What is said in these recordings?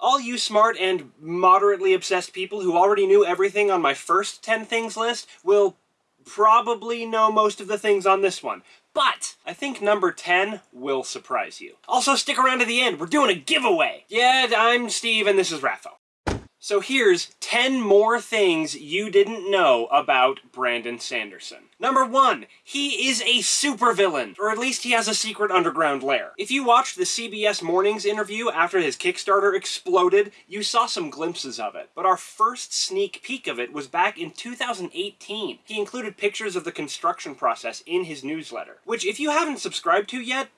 All you smart and moderately obsessed people who already knew everything on my first 10 things list will probably know most of the things on this one. But I think number 10 will surprise you. Also, stick around to the end. We're doing a giveaway. Yeah, I'm Steve and this is Raffo. So here's 10 more things you didn't know about Brandon Sanderson. Number one, he is a supervillain, or at least he has a secret underground lair. If you watched the CBS Mornings interview after his Kickstarter exploded, you saw some glimpses of it. But our first sneak peek of it was back in 2018. He included pictures of the construction process in his newsletter, which if you haven't subscribed to yet,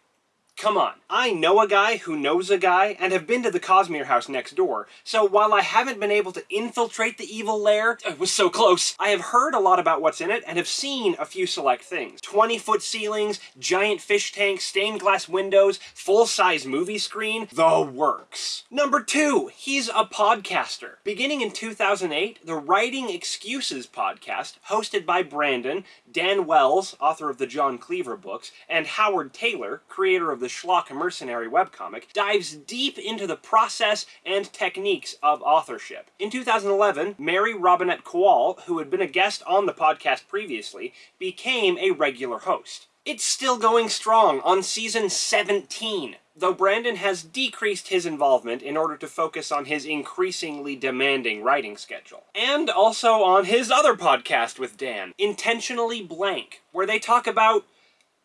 Come on. I know a guy who knows a guy and have been to the Cosmere house next door, so while I haven't been able to infiltrate the evil lair, it was so close, I have heard a lot about what's in it and have seen a few select things. 20-foot ceilings, giant fish tanks, stained glass windows, full-size movie screen, the works. Number two, he's a podcaster. Beginning in 2008, the Writing Excuses podcast, hosted by Brandon, Dan Wells, author of the John Cleaver books, and Howard Tayler, creator of the Schlock Mercenary webcomic, dives deep into the process and techniques of authorship. In 2011, Mary Robinette Kowal, who had been a guest on the podcast previously, became a regular host. It's still going strong on season 17, though Brandon has decreased his involvement in order to focus on his increasingly demanding writing schedule. And also on his other podcast with Dan, Intentionally Blank, where they talk about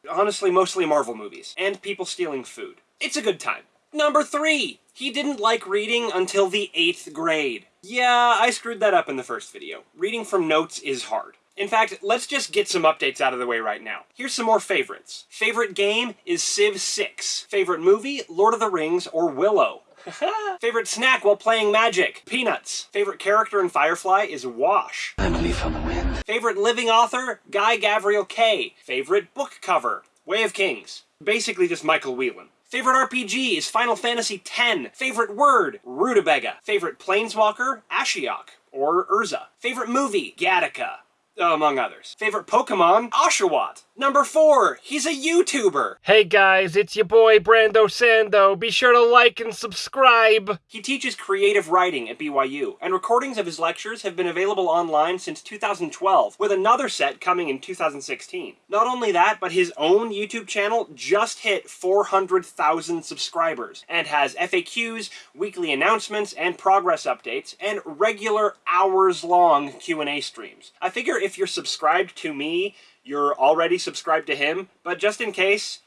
honestly mostly Marvel movies, and people stealing food. It's a good time. Number three, he didn't like reading until the eighth grade. Yeah, I screwed that up in the first video. Reading from notes is hard. In fact, let's just get some updates out of the way right now. Here's some more favorites. Favorite game is Civ 6. Favorite movie, Lord of the Rings or Willow. Favorite snack while playing Magic? Peanuts. Favorite character in Firefly is Wash. Leaf on the wind. Favorite living author? Guy Gavriel Kay. Favorite book cover? Way of Kings. Basically just Michael Whelan. Favorite RPG is Final Fantasy X. Favorite word? Rutabaga. Favorite planeswalker? Ashiok or Urza. Favorite movie? Gattaca Uh, among others. Favorite Pokemon? Oshawott. Number four, he's a YouTuber. Hey guys, it's your boy Brando Sando. Be sure to like and subscribe. He teaches creative writing at BYU, and recordings of his lectures have been available online since 2012, with another set coming in 2016. Not only that, but his own YouTube channel just hit 400,000 subscribers, and has FAQs, weekly announcements, and progress updates, and regular hours-long Q&A streams. I figure if you're subscribed to me, you're already subscribed to him, but just in case,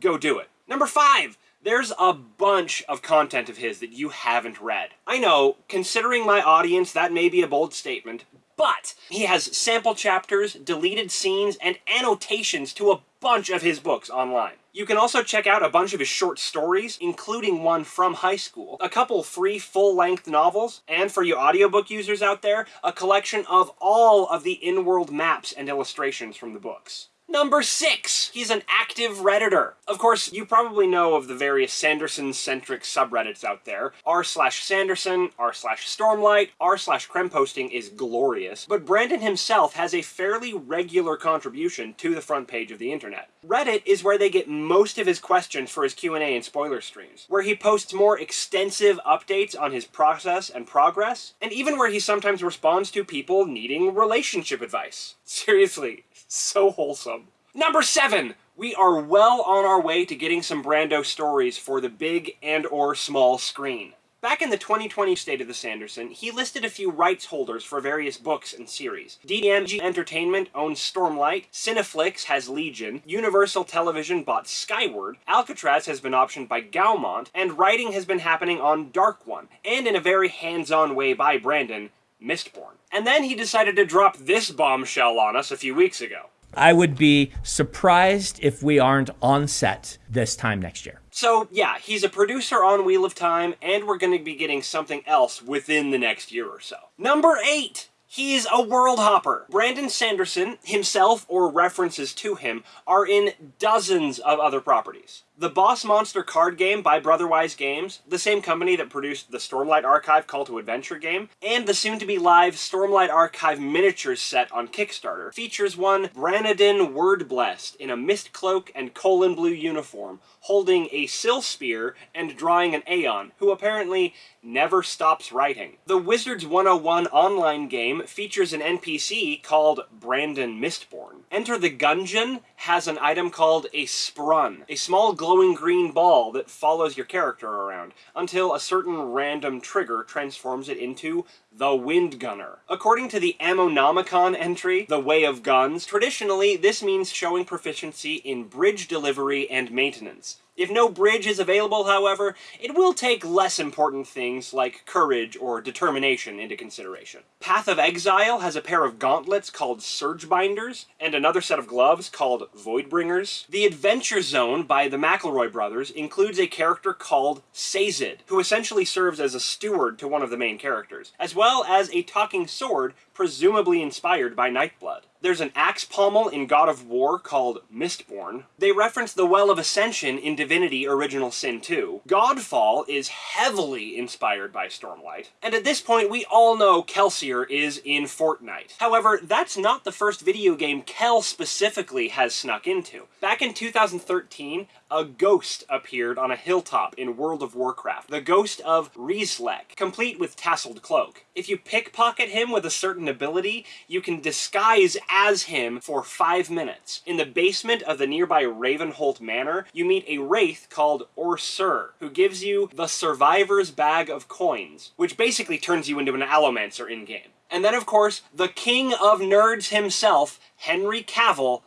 go do it. Number five, there's a bunch of content of his that you haven't read. I know, considering my audience, that may be a bold statement, but he has sample chapters, deleted scenes, and annotations to a bunch of his books online. You can also check out a bunch of his short stories, including one from high school, a couple free full-length novels, and for you audiobook users out there, a collection of all of the in-world maps and illustrations from the books. Number six, he's an active Redditor. Of course, you probably know of the various Sanderson-centric subreddits out there. r slash Sanderson, r slash Stormlight, r slash Cremposting is glorious, but Brandon himself has a fairly regular contribution to the front page of the internet. Reddit is where they get most of his questions for his Q&A and spoiler streams, where he posts more extensive updates on his process and progress, and even where he sometimes responds to people needing relationship advice. Seriously, so wholesome. Number seven, we are well on our way to getting some Brando stories for the big and or small screen. Back in the 2020 State of the Sanderson, he listed a few rights holders for various books and series. DMG Entertainment owns Stormlight, Cineflix has Legion, Universal Television bought Skyward, Alcatraz has been optioned by Gaumont, and writing has been happening on Dark One, and in a very hands-on way by Brandon, Mistborn. And then he decided to drop this bombshell on us a few weeks ago. I would be surprised if we aren't on set this time next year. So, yeah, he's a producer on Wheel of Time, and we're going to be getting something else within the next year or so. Number 8! He's a world hopper. Brandon Sanderson, himself or references to him, are in dozens of other properties. The Boss Monster card game by Brotherwise Games, the same company that produced the Stormlight Archive Call to Adventure game, and the soon-to-be live Stormlight Archive miniatures set on Kickstarter, features one Branadin Wordblessed in a mist cloak and Kholin blue uniform, holding a sill spear and drawing an Aon, who apparently never stops writing. The Wizards 101 online game features an NPC called Brandon Mistborn. Enter the Gungeon has an item called a Sprun, a small glowing green ball that follows your character around, until a certain random trigger transforms it into the Wind Gunner. According to the Ammonomicon entry, The Way of Guns, traditionally this means showing proficiency in bridge delivery and maintenance. If no bridge is available, however, it will take less important things like courage or determination into consideration. Path of Exile has a pair of gauntlets called Surge Binders, and another set of gloves called Voidbringers. The Adventure Zone by the McElroy brothers includes a character called Sazed, who essentially serves as a steward to one of the main characters, as well as a talking sword presumably inspired by Nightblood. There's an axe pommel in God of War called Mistborn. They reference the Well of Ascension in Divinity Original Sin 2. Godfall is heavily inspired by Stormlight. And at this point, we all know Kelsier is in Fortnite. However, that's not the first video game Kel specifically has snuck into. Back in 2013, a ghost appeared on a hilltop in World of Warcraft. The ghost of Reislek, complete with tasseled cloak. If you pickpocket him with a certain ability, you can disguise as him for five minutes. In the basement of the nearby Ravenholt Manor, you meet a wraith called Orsur, who gives you the Survivor's Bag of Coins, which basically turns you into an Allomancer in-game. And then, of course, the king of nerds himself, Henry Cavill,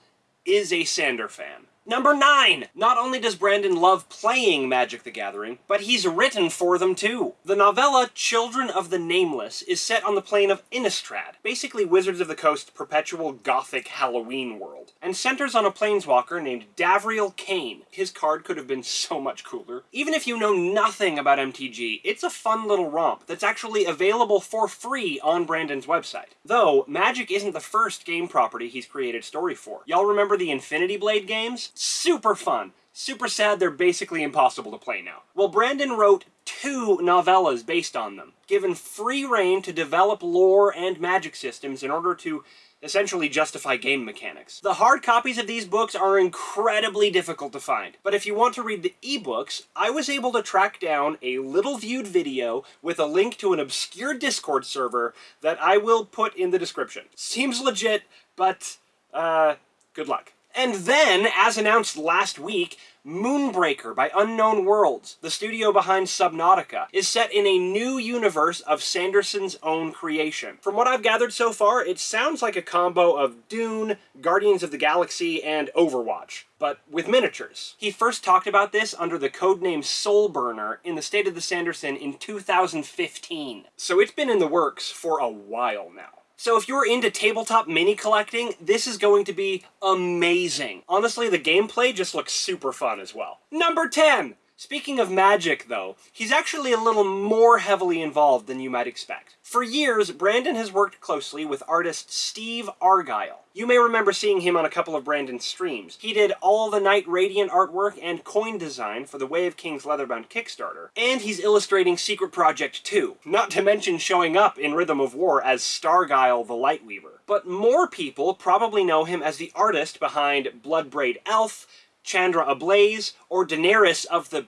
is a Sander fan. Number 9! Not only does Brandon love playing Magic the Gathering, but he's written for them too. The novella Children of the Nameless is set on the plane of Innistrad, basically Wizards of the Coast's perpetual gothic Halloween world, and centers on a planeswalker named Davriel Cane. His card could have been so much cooler. Even if you know nothing about MTG, it's a fun little romp that's actually available for free on Brandon's website. Though, Magic isn't the first game property he's created story for. Y'all remember the Infinity Blade games? Super fun. Super sad they're basically impossible to play now. Well, Brandon wrote two novellas based on them, given free reign to develop lore and magic systems in order to essentially justify game mechanics. The hard copies of these books are incredibly difficult to find, but if you want to read the ebooks, I was able to track down a little viewed video with a link to an obscure Discord server that I will put in the description. Seems legit, but, uh, good luck. And then, as announced last week, Moonbreaker by Unknown Worlds, the studio behind Subnautica, is set in a new universe of Sanderson's own creation. From what I've gathered so far, it sounds like a combo of Dune, Guardians of the Galaxy, and Overwatch, but with miniatures. He first talked about this under the codename Soulburner in the State of the Sanderson in 2015. So it's been in the works for a while now. So if you're into tabletop mini collecting, this is going to be amazing. Honestly, the gameplay just looks super fun as well. Number 10! Speaking of magic, though, he's actually a little more heavily involved than you might expect. For years, Brandon has worked closely with artist Steve Argyle. You may remember seeing him on a couple of Brandon's streams. He did all the Knight Radiant artwork and coin design for the Way of Kings Leatherbound Kickstarter, and he's illustrating Secret Project 2, not to mention showing up in Rhythm of War as Stargyle the Lightweaver. But more people probably know him as the artist behind Bloodbraid Elf, Chandra Ablaze, or Daenerys of the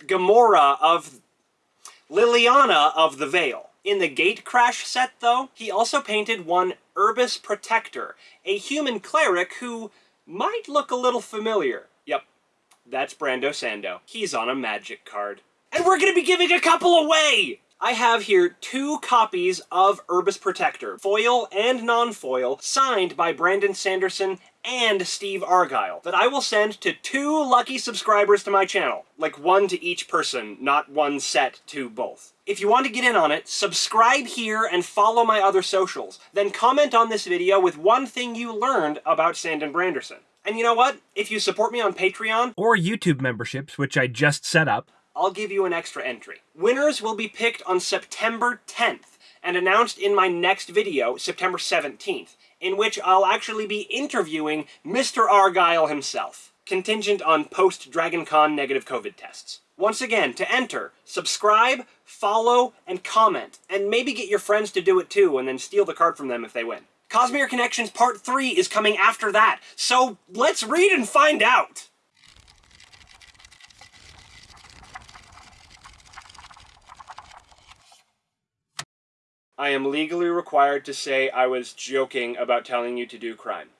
Gamora of Liliana of the Veil. In the Gatecrash set, though, he also painted one Urbis Protector, a human cleric who might look a little familiar. Yep, that's Brando Sando. He's on a magic card. And we're gonna be giving a couple away! I have here two copies of Urbis Protector, foil and non-foil, signed by Brandon Sanderson and Steve Argyle, that I will send to two lucky subscribers to my channel. Like one to each person, not one set to both. If you want to get in on it, subscribe here and follow my other socials. Then comment on this video with one thing you learned about Sandon Branderson. And you know what? If you support me on Patreon, Or YouTube memberships, which I just set up. I'll give you an extra entry. Winners will be picked on September 10th and announced in my next video, September 17th, in which I'll actually be interviewing Mr. Argyle himself. contingent on post Dragon Con negative COVID tests. Once again, to enter, subscribe, follow, and comment, and maybe get your friends to do it too, and then steal the card from them if they win. Cosmere Connections Part 3 is coming after that, so let's read and find out! I am legally required to say I was joking about telling you to do crime.